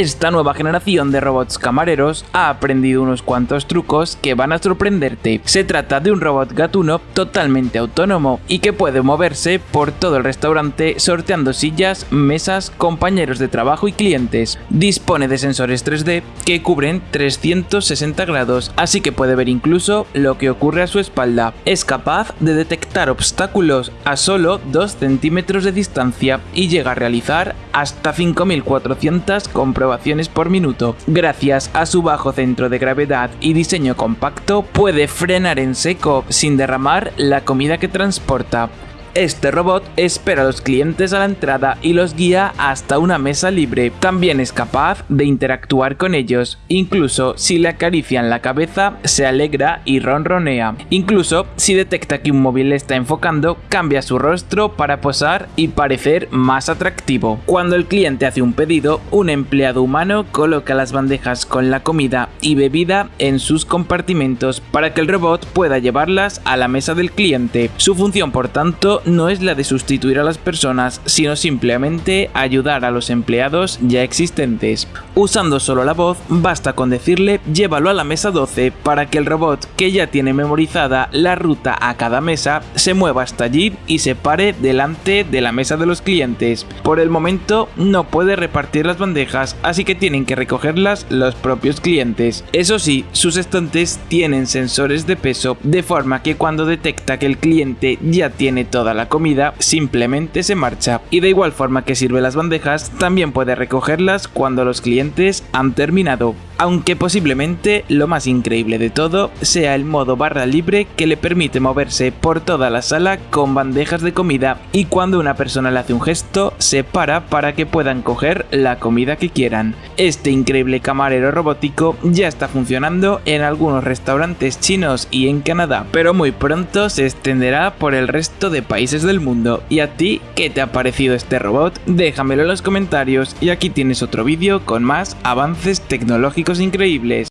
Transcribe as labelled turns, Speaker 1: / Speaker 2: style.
Speaker 1: esta nueva generación de robots camareros ha aprendido unos cuantos trucos que van a sorprenderte. Se trata de un robot gatuno totalmente autónomo y que puede moverse por todo el restaurante sorteando sillas, mesas, compañeros de trabajo y clientes. Dispone de sensores 3D que cubren 360 grados, así que puede ver incluso lo que ocurre a su espalda. Es capaz de detectar obstáculos a solo 2 centímetros de distancia y llega a realizar hasta 5400 comprobaciones por minuto. Gracias a su bajo centro de gravedad y diseño compacto, puede frenar en seco sin derramar la comida que transporta. Este robot espera a los clientes a la entrada y los guía hasta una mesa libre. También es capaz de interactuar con ellos. Incluso si le acarician la cabeza, se alegra y ronronea. Incluso si detecta que un móvil le está enfocando, cambia su rostro para posar y parecer más atractivo. Cuando el cliente hace un pedido, un empleado humano coloca las bandejas con la comida y bebida en sus compartimentos para que el robot pueda llevarlas a la mesa del cliente. Su función, por tanto, no es la de sustituir a las personas, sino simplemente ayudar a los empleados ya existentes. Usando solo la voz, basta con decirle llévalo a la mesa 12 para que el robot, que ya tiene memorizada la ruta a cada mesa, se mueva hasta allí y se pare delante de la mesa de los clientes. Por el momento no puede repartir las bandejas, así que tienen que recogerlas los propios clientes. Eso sí, sus estantes tienen sensores de peso, de forma que cuando detecta que el cliente ya tiene la comida, simplemente se marcha. Y de igual forma que sirve las bandejas, también puede recogerlas cuando los clientes han terminado aunque posiblemente lo más increíble de todo sea el modo barra libre que le permite moverse por toda la sala con bandejas de comida y cuando una persona le hace un gesto se para para que puedan coger la comida que quieran. Este increíble camarero robótico ya está funcionando en algunos restaurantes chinos y en Canadá, pero muy pronto se extenderá por el resto de países del mundo. ¿Y a ti qué te ha parecido este robot? Déjamelo en los comentarios y aquí tienes otro vídeo con más avances tecnológicos increíbles.